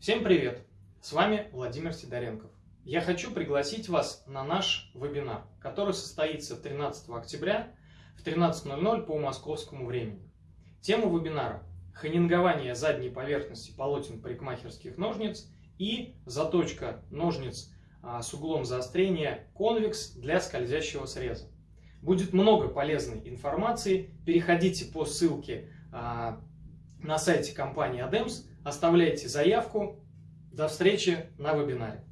Всем привет! С вами Владимир Сидоренков. Я хочу пригласить вас на наш вебинар, который состоится 13 октября в 13.00 по московскому времени. Тема вебинара – ханингование задней поверхности полотен парикмахерских ножниц и заточка ножниц а, с углом заострения конвекс для скользящего среза. Будет много полезной информации. Переходите по ссылке а, на сайте компании ADEMS, оставляйте заявку. До встречи на вебинаре.